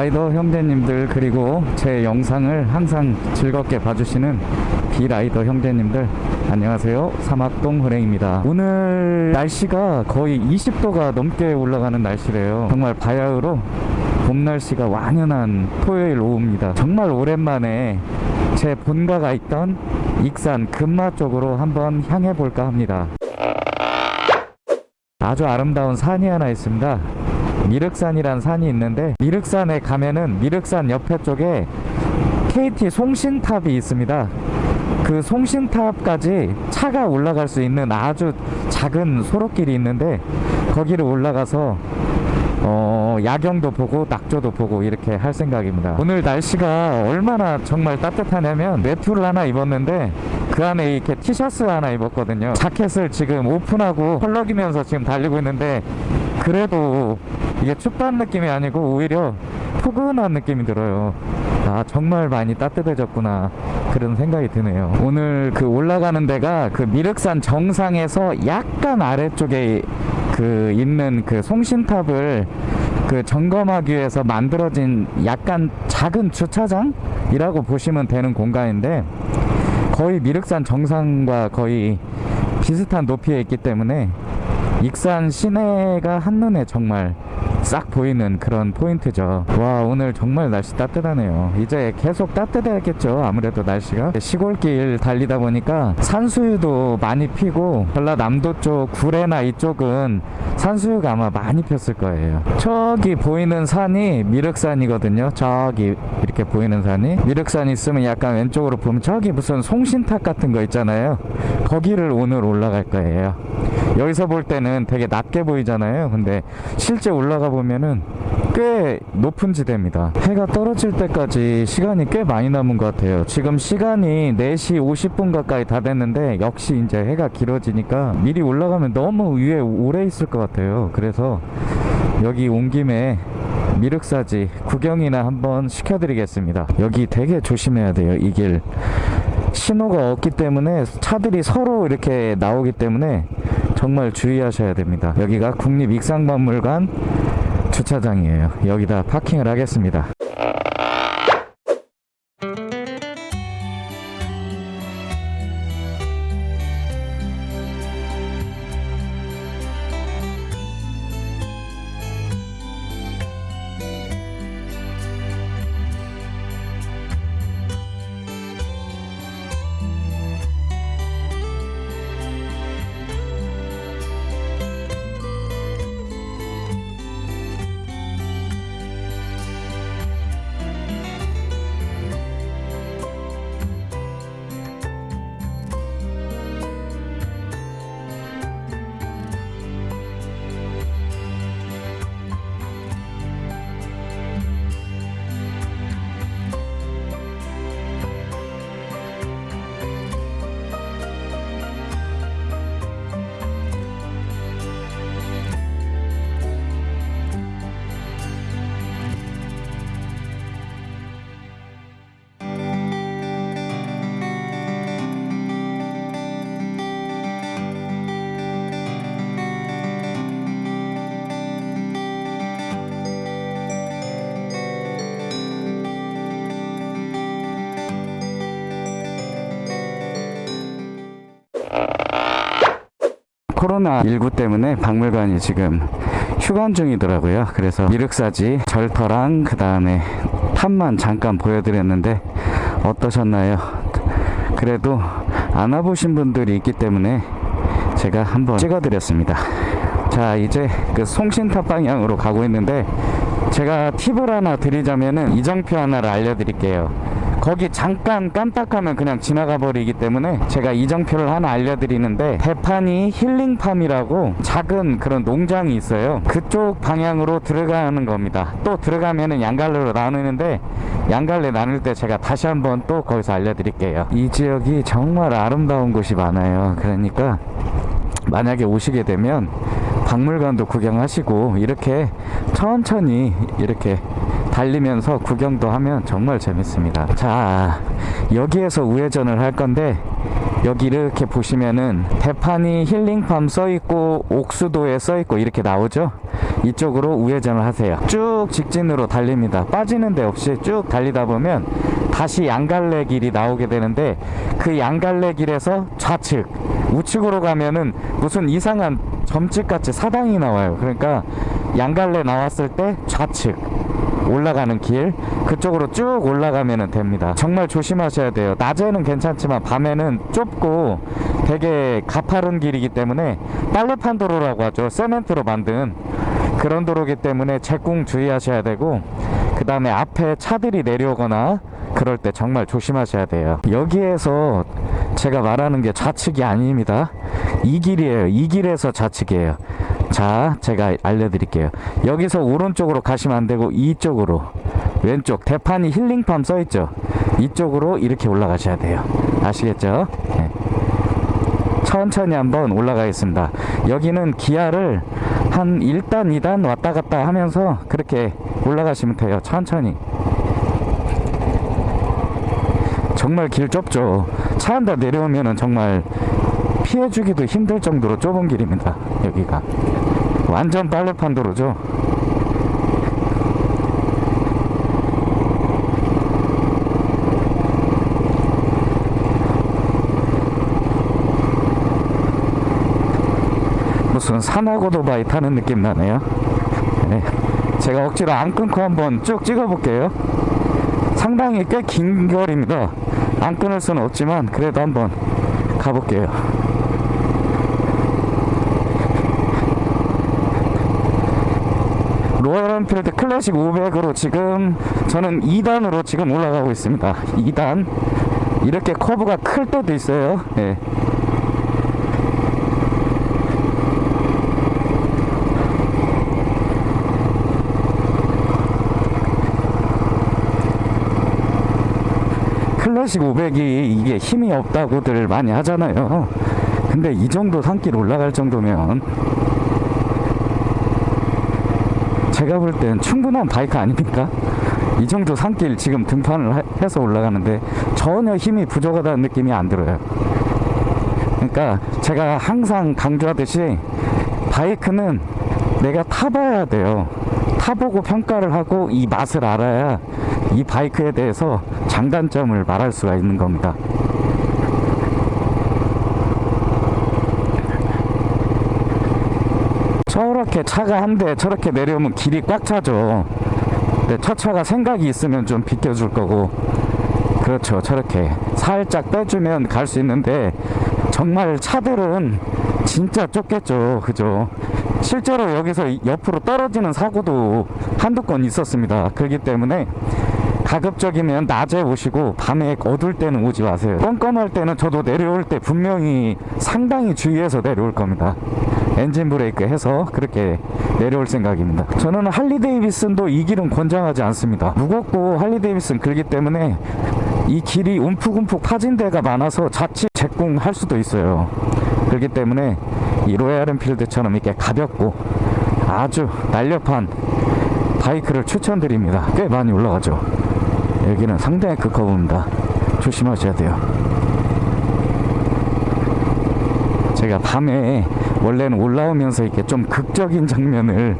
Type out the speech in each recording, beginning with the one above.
라이더 형제님들 그리고 제 영상을 항상 즐겁게 봐주시는 비라이더 형제님들 안녕하세요. 사막동 호랭입니다. 오늘 날씨가 거의 20도가 넘게 올라가는 날씨래요. 정말 바야흐로 봄 날씨가 완연한 토요일 오후입니다. 정말 오랜만에 제 본가가 있던 익산 금마 쪽으로 한번 향해 볼까 합니다. 아주 아름다운 산이 하나 있습니다 미륵산이란 산이 있는데 미륵산에 가면은 미륵산 옆에 쪽에 KT 송신탑이 있습니다. 그 송신탑까지 차가 올라갈 수 있는 아주 작은 소로길이 있는데 거기를 올라가서 어, 야경도 보고 낙조도 보고 이렇게 할 생각입니다. 오늘 날씨가 얼마나 정말 따뜻하냐면 외투를 하나 입었는데 그 안에 이렇게 티셔츠 하나 입었거든요. 자켓을 지금 오픈하고 펄럭이면서 지금 달리고 있는데 그래도 이게 춥다는 느낌이 아니고 오히려 포근한 느낌이 들어요. 아 정말 많이 따뜻해졌구나 그런 생각이 드네요. 오늘 그 올라가는 데가 그 미륵산 정상에서 약간 아래쪽에 그 있는 그 송신탑을 그 점검하기 위해서 만들어진 약간 작은 주차장이라고 보시면 되는 공간인데 거의 미륵산 정상과 거의 비슷한 높이에 있기 때문에 익산 시내가 한눈에 정말 싹 보이는 그런 포인트죠. 와 오늘 정말 날씨 따뜻하네요. 이제 계속 따뜻해야겠죠 아무래도 날씨가. 시골길 달리다 보니까 산수유도 많이 피고 전라남도 쪽 구례나 이쪽은 산수유가 아마 많이 폈을 거예요. 저기 보이는 산이 미륵산이거든요. 저기 이렇게 보이는 산이 미륵산 있으면 약간 왼쪽으로 보면 저기 무슨 송신탑 같은 거 있잖아요. 거기를 오늘 올라갈 거예요 여기서 볼 때는 되게 낮게 보이잖아요. 근데 실제 올라가 보면은 꽤 높은 지대입니다. 해가 떨어질 때까지 시간이 꽤 많이 남은 것 같아요. 지금 시간이 4시 50분 가까이 다 됐는데 역시 이제 해가 길어지니까 미리 올라가면 너무 위에 오래 있을 것 같아요. 그래서 여기 온 김에 미륵사지 구경이나 한번 시켜드리겠습니다. 여기 되게 조심해야 돼요 이 길. 신호가 없기 때문에 차들이 서로 이렇게 나오기 때문에 정말 주의하셔야 됩니다. 여기가 국립익상박물관 주차장이에요. 여기다 파킹을 하겠습니다 코로나19 때문에 박물관이 지금 휴관 중이더라고요. 그래서 미륵사지 절터랑 그 다음에 탑만 잠깐 보여드렸는데 어떠셨나요? 그래도 안 와보신 분들이 있기 때문에 제가 한번 찍어드렸습니다. 자 이제 그 송신탑 방향으로 가고 있는데 제가 팁을 하나 드리자면은 이정표 하나를 알려드릴게요. 거기 잠깐 깜빡하면 그냥 지나가 버리기 때문에 제가 이정표를 하나 알려드리는데 대판이 힐링팜이라고 작은 그런 농장이 있어요. 그쪽 방향으로 들어가는 겁니다. 또 들어가면은 양갈래로 나누는데 양갈래 나눌 때 제가 다시 한번 또 거기서 알려드릴게요. 이 지역이 정말 아름다운 곳이 많아요. 그러니까 만약에 오시게 되면 박물관도 구경하시고 이렇게 천천히 이렇게 달리면서 구경도 하면 정말 재밌습니다 자 여기에서 우회전을 할 건데 여기 이렇게 보시면은 대판이 힐링팜 써있고 옥수도에 써있고 이렇게 나오죠 이쪽으로 우회전을 하세요. 쭉 직진으로 달립니다. 빠지는 데 없이 쭉 달리다 보면 다시 양갈래 길이 나오게 되는데 그 양갈래 길에서 좌측 우측으로 가면은 무슨 이상한 점집같이 사당이 나와요. 그러니까 양갈래 나왔을 때 좌측 올라가는 길 그쪽으로 쭉 올라가면 됩니다. 정말 조심하셔야 돼요. 낮에는 괜찮지만 밤에는 좁고 되게 가파른 길이기 때문에 빨래판 도로라고 하죠. 세멘트로 만든 그런 도로기 때문에 제공 주의하셔야 되고 그 다음에 앞에 차들이 내려오거나 그럴 때 정말 조심하셔야 돼요. 여기에서 제가 말하는 게 좌측이 아닙니다. 이 길이에요. 이 길에서 좌측이에요. 자, 제가 알려드릴게요. 여기서 오른쪽으로 가시면 안 되고 이쪽으로 왼쪽 대판이 힐링팜 써있죠. 이쪽으로 이렇게 올라가셔야 돼요. 아시겠죠? 네. 천천히 한번 올라가겠습니다. 여기는 기아를 한 1단, 2단 왔다 갔다 하면서 그렇게 올라가시면 돼요. 천천히. 정말 길 좁죠. 차 한 대 내려오면은 정말 피해주기도 힘들 정도로 좁은 길입니다. 여기가. 완전 빨래판 도로죠. 무슨 산악오토바이 타는 느낌 나네요. 네. 제가 억지로 안 끊고 한번 쭉 찍어 볼게요. 상당히 꽤 긴 거리입니다. 안 끊을 수는 없지만 그래도 한번 가볼게요. 로열 엔필드 클래식 500으로 지금 저는 2단으로 지금 올라가고 있습니다. 2단. 이렇게 커브가 클 때도 있어요. 예. 클래식 500이 이게 힘이 없다고들 많이 하잖아요. 근데 이 정도 산길 올라갈 정도면 제가 볼 땐 충분한 바이크 아닙니까? 이 정도 산길 지금 등판을 하- 해서 올라가는데 전혀 힘이 부족하다는 느낌이 안 들어요. 그러니까 제가 항상 강조하듯이 바이크는 내가 타봐야 돼요. 타보고 평가를 하고 이 맛을 알아야 이 바이크에 대해서 장단점을 말할 수가 있는 겁니다. 저렇게 차가 한 대 저렇게 내려오면 길이 꽉 차죠. 근데 첫 차가 생각이 있으면 좀 비켜줄 거고 그렇죠. 저렇게 살짝 빼주면 갈 수 있는데 정말 차들은 진짜 좁겠죠. 그죠? 실제로 여기서 이- 옆으로 떨어지는 사고도 한두 건 있었습니다. 그렇기 때문에 가급적이면 낮에 오시고 밤에 어두울 때는 오지 마세요. 껌껌할 때는 저도 내려올 때 분명히 상당히 주의해서 내려올 겁니다. 엔진 브레이크 해서 그렇게 내려올 생각입니다. 저는 할리 데이비슨도 이 길은 권장하지 않습니다. 무겁고 할리 데이비슨 그렇기 때문에 이 길이 움푹움푹 파진 데가 많아서 자칫 제꿍할 수도 있어요. 그렇기 때문에 이 로얄 엔필드처럼 이렇게 가볍고 아주 날렵한 바이크를 추천드립니다. 꽤 많이 올라가죠. 여기는 상당히 극커브입니다. 조심하셔야 돼요. 제가 밤에 원래는 올라오면서 이렇게 좀 극적인 장면을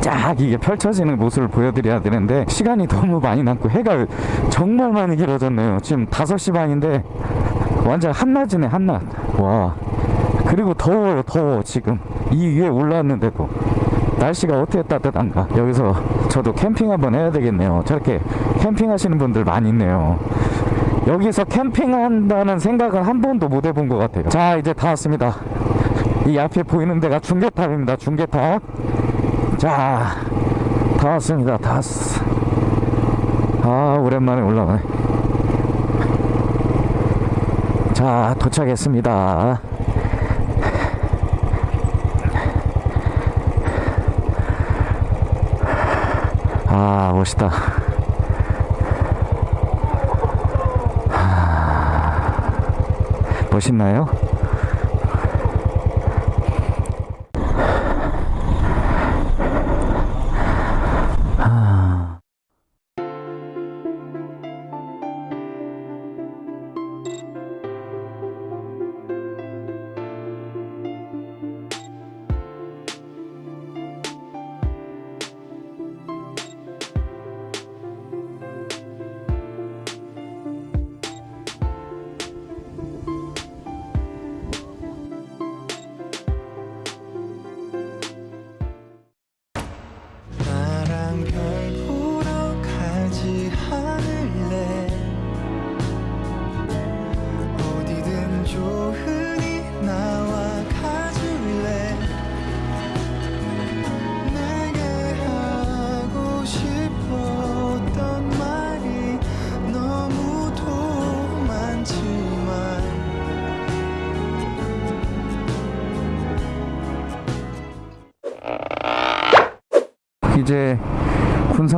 쫙 이게 펼쳐지는 모습을 보여드려야 되는데 시간이 너무 많이 남고 해가 정말 많이 길어졌네요. 지금 5시 반인데 완전 한낮이네 한낮. 와. 그리고 더워요 더워 지금. 이 위에 올라왔는데도 날씨가 어떻게 따뜻한가. 여기서 저도 캠핑 한번 해야 되겠네요. 저렇게 캠핑 하시는 분들 많이 있네요. 여기서 캠핑한다는 생각은 한 번도 못 해본 것 같아요. 자 이제 다 왔습니다 이 앞에 보이는 데가 중계탑입니다. 중계탑. 자 다 왔습니다. 다 왔어 아 오랜만에 올라가네. 자 도착했습니다. 아 멋있다. 하, 멋있나요?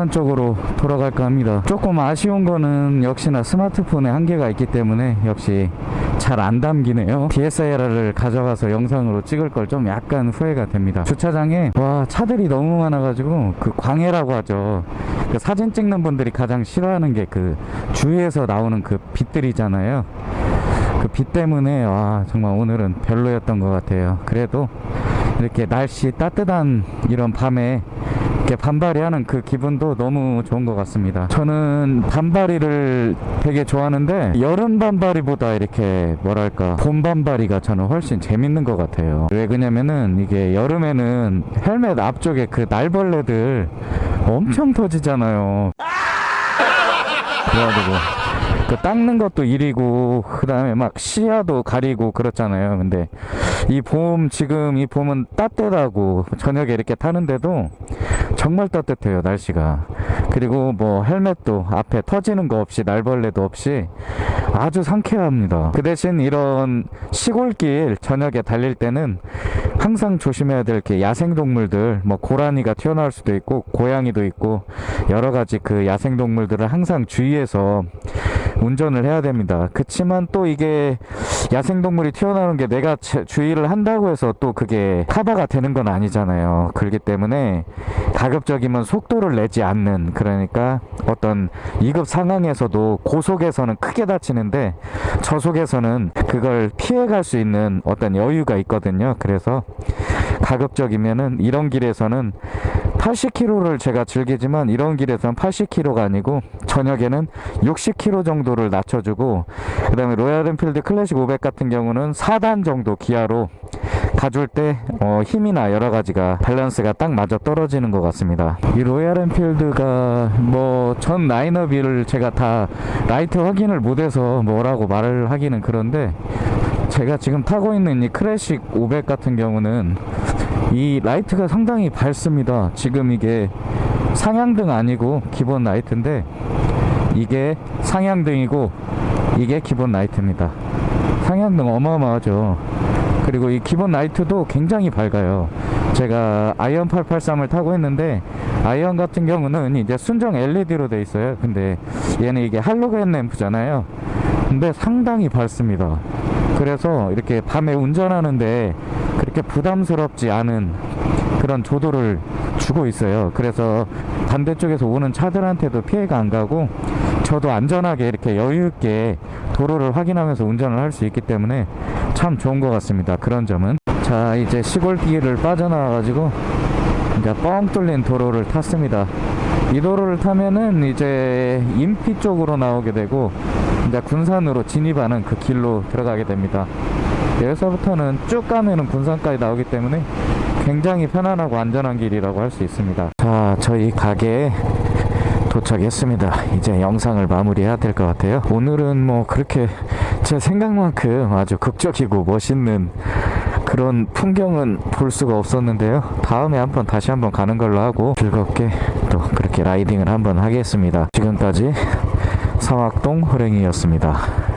군산 쪽으로 돌아갈까 합니다. 조금 아쉬운 거는 역시나 스마트폰에 한계가 있기 때문에 역시 잘 안 담기네요. DSLR을 가져가서 영상으로 찍을 걸 좀 약간 후회가 됩니다. 주차장에 와 차들이 너무 많아가지고 그 광해라고 하죠. 그 사진 찍는 분들이 가장 싫어하는 게 그 주위에서 나오는 그 빛들이잖아요. 그빛 때문에 와 정말 오늘은 별로였던 것 같아요. 그래도 이렇게 날씨 따뜻한 이런 밤에 이렇게 반바리 하는 그 기분도 너무 좋은 것 같습니다. 저는 반바리를 되게 좋아하는데 여름 반바리보다 이렇게 뭐랄까 봄 반바리가 저는 훨씬 재밌는 것 같아요. 왜 그러냐면은 이게 여름에는 헬멧 앞쪽에 그 날벌레들 엄청 터지잖아요. 그래가지고 그 닦는 것도 일이고 그 다음에 막 시야도 가리고 그렇잖아요 근데 이 봄 지금 이 봄은 따뜻하고 저녁에 이렇게 타는데도 정말 따뜻해요 날씨가 그리고 뭐 헬멧도 앞에 터지는 거 없이 날벌레도 없이 아주 상쾌합니다 그 대신 이런 시골길 저녁에 달릴 때는 항상 조심해야 될 게 야생동물들 뭐 고라니가 튀어나올 수도 있고 고양이도 있고 여러 가지 그 야생동물들을 항상 주의해서 운전을 해야 됩니다. 그치만 또 이게 야생동물이 튀어나오는 게 내가 제- 주의를 한다고 해서 또 그게 커버가 되는 건 아니잖아요. 그렇기 때문에 가급적이면 속도를 내지 않는 그 러니까 어떤 2급 상황에서도 고속에서는 크게 다치는데 저속에서는 그걸 피해갈 수 있는 어떤 여유가 있거든요. 그래서 가급적이면은 이런 길에서는 80km를 제가 즐기지만 이런 길에서는 80km가 아니고 저녁에는 60km 정도를 낮춰주고 그 다음에 로얄 엔필드 클래식 500 같은 경우는 4단 정도 기어로 가줄 때 어, 힘이나 여러 가지가 밸런스가 딱 맞아 떨어지는 것 같습니다. 이 로얄 엔필드가 뭐 전 라인업을 제가 다 라이트 확인을 못해서 뭐라고 말을 하기는 그런데 제가 지금 타고 있는 이 클래식 500 같은 경우는 이 라이트가 상당히 밝습니다. 지금 이게 상향등 아니고 기본 라이트인데 이게 상향등이고 이게 기본 라이트입니다. 상향등 어마어마하죠. 그리고 이 기본 라이트도 굉장히 밝아요. 제가 아이언 883을 타고 있는데 아이언 같은 경우는 이제 순정 LED로 돼 있어요. 근데 얘는 이게 할로겐 램프잖아요. 근데 상당히 밝습니다. 그래서 이렇게 밤에 운전하는데 그렇게 부담스럽지 않은 그런 조도를 주고 있어요. 그래서 반대쪽에서 오는 차들한테도 피해가 안 가고 저도 안전하게 이렇게 여유 있게 도로를 확인하면서 운전을 할 수 있기 때문에 참 좋은 것 같습니다. 그런 점은 자 이제 시골길을 빠져나와 가지고 이제 뻥 뚫린 도로를 탔습니다. 이 도로를 타면은 이제 인피 쪽으로 나오게 되고 이제 군산으로 진입하는 그 길로 들어가게 됩니다. 여기서부터는 쭉 가면은 군산까지 나오기 때문에 굉장히 편안하고 안전한 길이라고 할 수 있습니다. 자, 저희 가게에 도착했습니다. 이제 영상을 마무리해야 될 것 같아요. 오늘은 뭐 그렇게 제 생각만큼 아주 극적이고 멋있는 그런 풍경은 볼 수가 없었는데요. 다음에 한번 다시 한번 가는 걸로 하고 즐겁게 또 그렇게 라이딩을 한번 하겠습니다. 지금까지 사막동 호랭이였습니다.